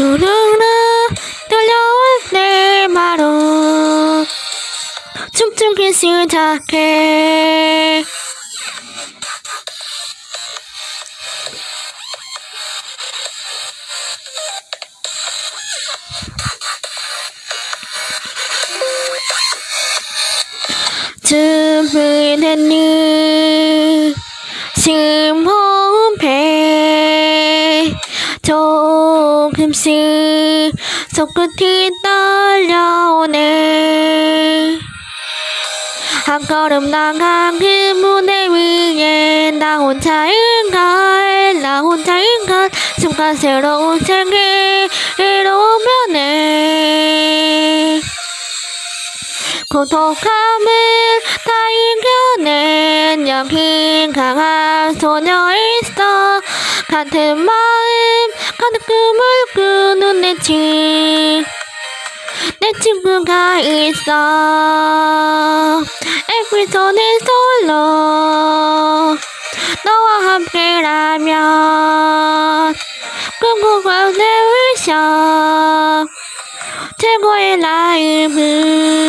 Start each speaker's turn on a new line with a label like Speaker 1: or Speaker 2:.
Speaker 1: 누르르 들려온 내 마루 춤추기 시작해. 준비됐니? 심호흡해 조금씩 손끝이 떨려오네. 한 걸음 나간 그 무대 위에 나 혼자인가 나 혼자인가 순간 새로운 세계로 변해 고독함을 다 이겨낸 여긴 강한 소녀 있어 같은 마음 가득 꿈을 꾸는 내 친, 내 친구가 있어. 에프리톤은 솔로 너와 함께라면 꿈꾸고 세우셔 최고의 라이브.